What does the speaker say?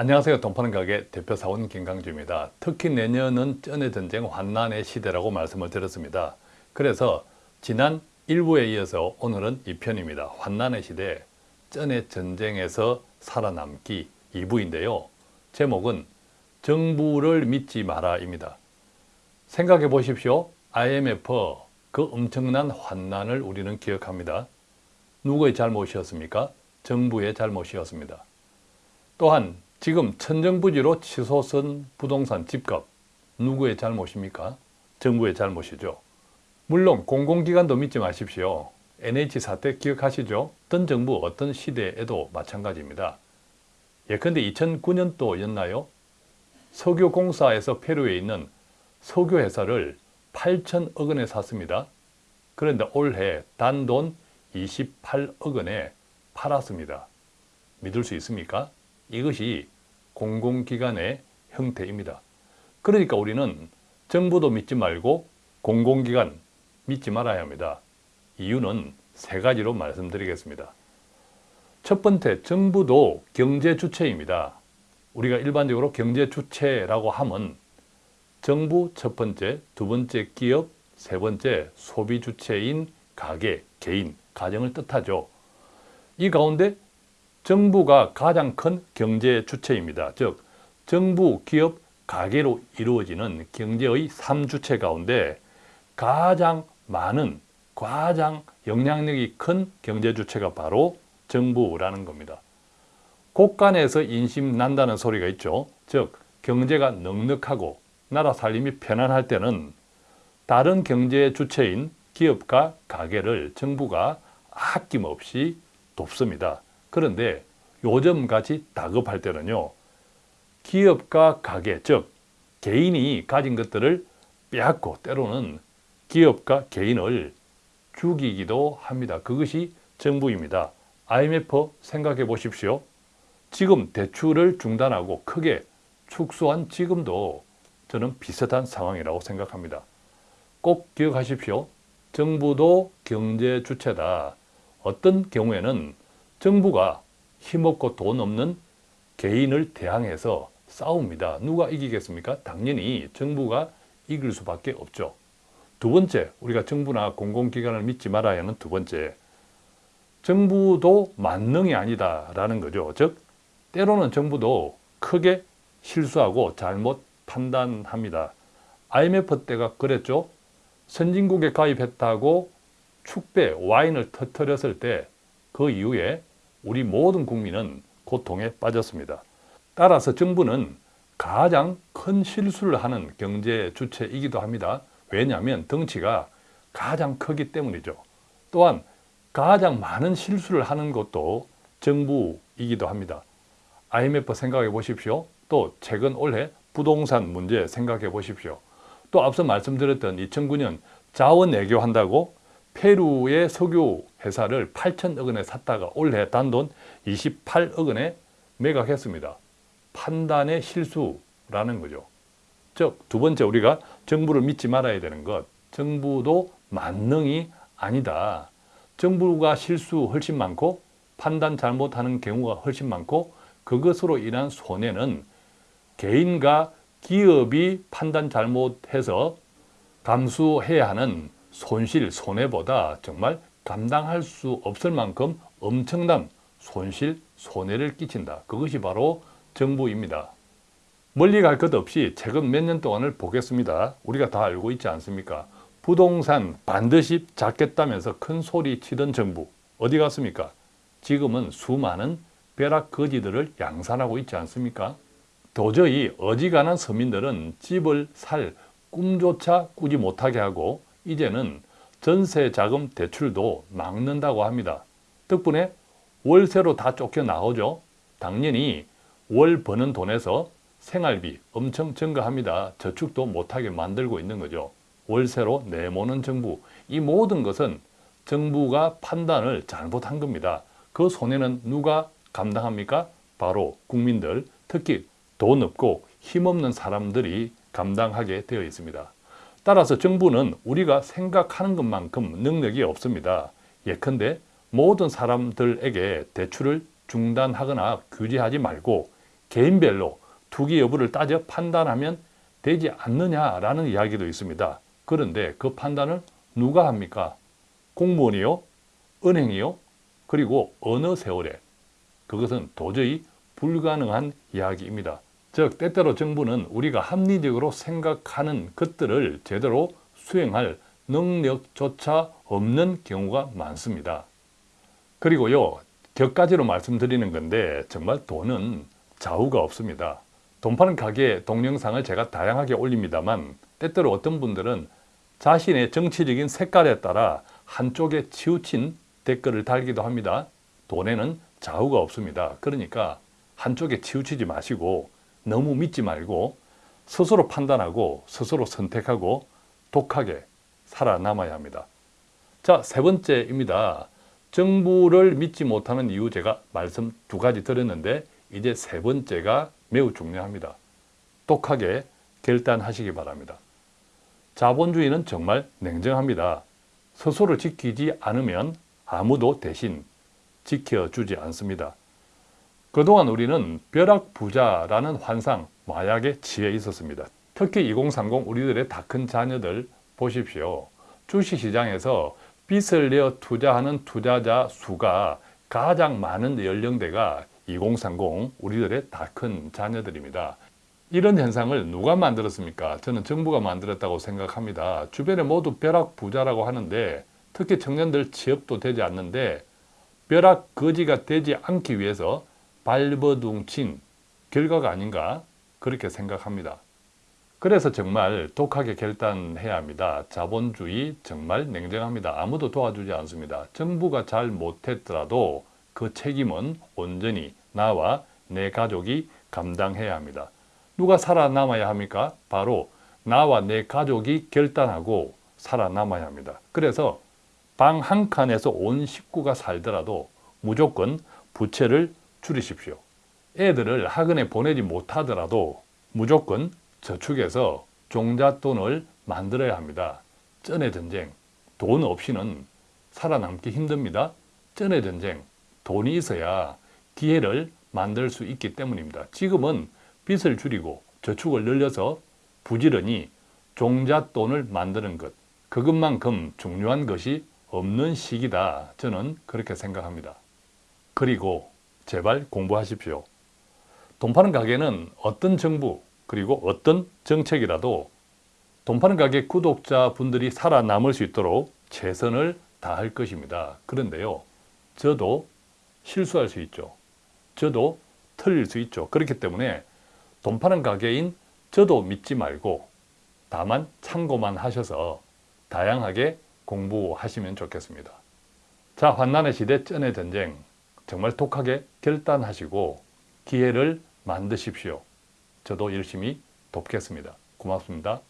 안녕하세요. 동파는 가게 대표사원 김강주입니다. 특히 내년은 쩐의 전쟁 환난의 시대라고 말씀을 드렸습니다. 그래서 지난 1부에 이어서 오늘은 2편입니다. 환난의 시대, 쩐의 전쟁에서 살아남기 2부인데요. 제목은 정부를 믿지 마라입니다. 생각해 보십시오. IMF 그 엄청난 환난을 우리는 기억합니다. 누구의 잘못이었습니까? 정부의 잘못이었습니다. 또한 지금 천정부지로 치솟은 부동산 집값 누구의 잘못입니까? 정부의 잘못이죠. 물론 공공기관도 믿지 마십시오. NH 사태 기억하시죠? 어떤 정부, 어떤 시대에도 마찬가지입니다. 예컨대 2009년도였나요? 석유공사에서 페루에 있는 석유회사를 8천억 원에 샀습니다. 그런데 올해 단돈 28억 원에 팔았습니다. 믿을 수 있습니까? 이것이 공공기관의 형태입니다. 그러니까 우리는 정부도 믿지 말고 공공기관 믿지 말아야 합니다. 이유는 세 가지로 말씀드리겠습니다. 첫 번째, 정부도 경제 주체입니다. 우리가 일반적으로 경제 주체라고 하면 정부 첫 번째, 두 번째 기업, 세 번째 소비 주체인 가게, 개인, 가정을 뜻하죠. 이 가운데 정부가 가장 큰 경제 주체입니다. 즉 정부, 기업, 가계로 이루어지는 경제의 3주체 가운데 가장 많은, 가장 영향력이 큰 경제 주체가 바로 정부라는 겁니다. 곳간에서 인심 난다는 소리가 있죠. 즉 경제가 넉넉하고 나라 살림이 편안할 때는 다른 경제 주체인 기업과 가게를 정부가 아낌없이 돕습니다. 그런데 요즘같이 다급할 때는요. 기업과 가게, 즉 개인이 가진 것들을 빼앗고 때로는 기업과 개인을 죽이기도 합니다. 그것이 정부입니다. IMF 생각해 보십시오. 지금 대출을 중단하고 크게 축소한 지금도 저는 비슷한 상황이라고 생각합니다. 꼭 기억하십시오. 정부도 경제 주체다. 어떤 경우에는 정부가 힘없고 돈 없는 개인을 대항해서 싸웁니다. 누가 이기겠습니까? 당연히 정부가 이길 수밖에 없죠. 두 번째, 우리가 정부나 공공기관을 믿지 말아야 하는 두 번째, 정부도 만능이 아니다라는 거죠. 즉, 때로는 정부도 크게 실수하고 잘못 판단합니다. IMF 때가 그랬죠. 선진국에 가입했다고 축배, 와인을 터뜨렸을 때 그 이후에 우리 모든 국민은 고통에 빠졌습니다. 따라서 정부는 가장 큰 실수를 하는 경제 주체이기도 합니다. 왜냐하면 덩치가 가장 크기 때문이죠. 또한 가장 많은 실수를 하는 것도 정부이기도 합니다. IMF 생각해 보십시오. 또 최근 올해 부동산 문제 생각해 보십시오. 또 앞서 말씀드렸던 2009년 자원 외교한다고 페루의 석유 회사를 8천억 원에 샀다가 올해 단돈 28억 원에 매각했습니다. 판단의 실수라는 거죠. 즉, 두 번째 우리가 정부를 믿지 말아야 되는 것. 정부도 만능이 아니다. 정부가 실수 훨씬 많고 판단 잘못하는 경우가 훨씬 많고 그것으로 인한 손해는 개인과 기업이 판단 잘못해서 감수해야 하는 손실, 손해보다 정말 감당할 수 없을 만큼 엄청난 손실, 손해를 끼친다. 그것이 바로 정부입니다. 멀리 갈 것 없이 최근 몇 년 동안을 보겠습니다. 우리가 다 알고 있지 않습니까? 부동산 반드시 잡겠다면서 큰 소리 치던 정부 어디 갔습니까? 지금은 수많은 벼락 거지들을 양산하고 있지 않습니까? 도저히 어지간한 서민들은 집을 살 꿈조차 꾸지 못하게 하고 이제는 전세 자금 대출도 막는다고 합니다. 덕분에 월세로 다 쫓겨 나오죠. 당연히 월 버는 돈에서 생활비 엄청 증가합니다. 저축도 못하게 만들고 있는 거죠. 월세로 내모는 정부. 이 모든 것은 정부가 판단을 잘못한 겁니다. 그 손해는 누가 감당합니까? 바로 국민들, 특히 돈 없고 힘없는 사람들이 감당하게 되어 있습니다. 따라서 정부는 우리가 생각하는 것만큼 능력이 없습니다. 예컨대 모든 사람들에게 대출을 중단하거나 규제하지 말고 개인별로 투기 여부를 따져 판단하면 되지 않느냐라는 이야기도 있습니다. 그런데 그 판단을 누가 합니까? 공무원이요? 은행이요? 그리고 어느 세월에? 그것은 도저히 불가능한 이야기입니다. 즉 때때로 정부는 우리가 합리적으로 생각하는 것들을 제대로 수행할 능력조차 없는 경우가 많습니다. 그리고요 격가지로 말씀드리는 건데 정말 돈은 좌우가 없습니다. 돈 파는 가게 동영상을 제가 다양하게 올립니다만 때때로 어떤 분들은 자신의 정치적인 색깔에 따라 한쪽에 치우친 댓글을 달기도 합니다. 돈에는 좌우가 없습니다. 그러니까 한쪽에 치우치지 마시고 너무 믿지 말고 스스로 판단하고 스스로 선택하고 독하게 살아남아야 합니다. 자, 세 번째입니다. 정부를 믿지 못하는 이유 제가 말씀 두 가지 드렸는데 이제 세 번째가 매우 중요합니다. 독하게 결단하시기 바랍니다. 자본주의는 정말 냉정합니다. 스스로 지키지 않으면 아무도 대신 지켜주지 않습니다. 그동안 우리는 벼락부자라는 환상, 마약에 취해 있었습니다. 특히 2030 우리들의 다 큰 자녀들 보십시오. 주식시장에서 빚을 내어 투자하는 투자자 수가 가장 많은 연령대가 2030 우리들의 다 큰 자녀들입니다. 이런 현상을 누가 만들었습니까? 저는 정부가 만들었다고 생각합니다. 주변에 모두 벼락 부자라고 하는데 특히 청년들 취업도 되지 않는데 벼락 거지가 되지 않기 위해서 발버둥친 결과가 아닌가 그렇게 생각합니다. 그래서 정말 독하게 결단해야 합니다. 자본주의 정말 냉정합니다. 아무도 도와주지 않습니다. 정부가 잘 못했더라도 그 책임은 온전히 나와 내 가족이 감당해야 합니다. 누가 살아남아야 합니까? 바로 나와 내 가족이 결단하고 살아남아야 합니다. 그래서 방 한 칸에서 온 식구가 살더라도 무조건 부채를 줄이십시오. 애들을 학원에 보내지 못하더라도 무조건 저축해서 종잣돈을 만들어야 합니다. 쩐의 전쟁, 돈 없이는 살아남기 힘듭니다. 쩐의 전쟁, 돈이 있어야 기회를 만들 수 있기 때문입니다. 지금은 빚을 줄이고 저축을 늘려서 부지런히 종잣돈을 만드는 것 그것만큼 중요한 것이 없는 시기다 저는 그렇게 생각합니다. 그리고 제발 공부하십시오. 돈 파는 가게는 어떤 정부 그리고 어떤 정책이라도 돈 파는 가게 구독자분들이 살아남을 수 있도록 최선을 다할 것입니다. 그런데요. 저도 실수할 수 있죠. 저도 틀릴 수 있죠. 그렇기 때문에 돈 파는 가게인 저도 믿지 말고 다만 참고만 하셔서 다양하게 공부하시면 좋겠습니다. 자, 환난의 시대 쩐의 전쟁 정말 독하게 결단하시고 기회를 만드십시오. 저도 열심히 돕겠습니다. 고맙습니다.